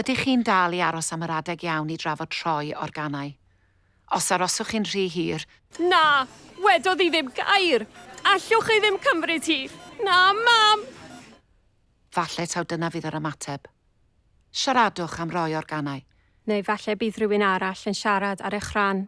Ydych chi'n dal i aros am yr adeg iawn i drafod troi organau? Os aroswch chi'n rhy hir... Na, wedodd hi ddim gair. Allwch chi ddim cymryd hi. Na, mam! Falle taw dyna fydd yr ymateb. Siaradwch am roi organau. Neu falle bydd rhywun arall yn siarad ar eich rhan.